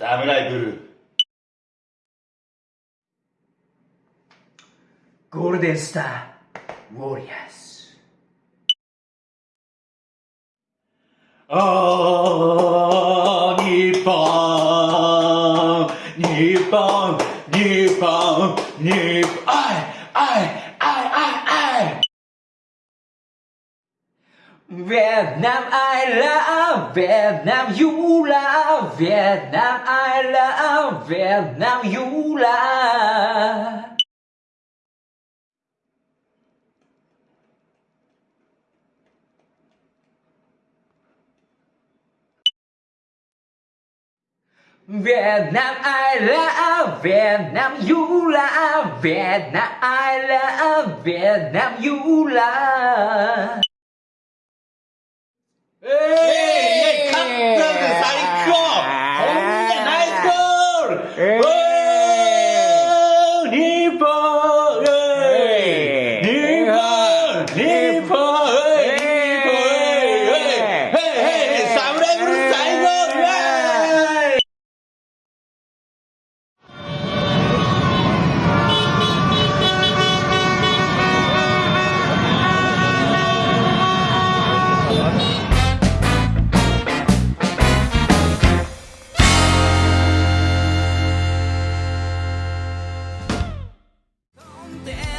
サムライブルー。ゴールデンスターウォリアーズ。あー日本日本日本日本。あいあいあいあいあい Vietnam I love Vietnam you love Vietnam I love Vietnam you love. Vietnam I love Vietnam you love Vietnam I love Vietnam you love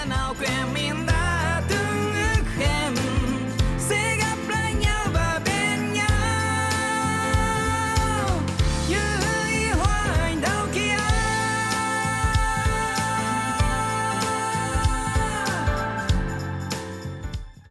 now, Gremlin.